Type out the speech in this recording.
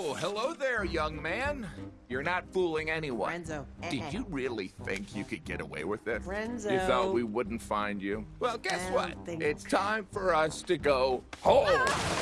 Oh, hello there, young man. You're not fooling anyone. Renzo. Eh, eh. Did you really think you could get away with it? Renzo. You thought we wouldn't find you? Well, guess what? It's time for us to go home. Ah!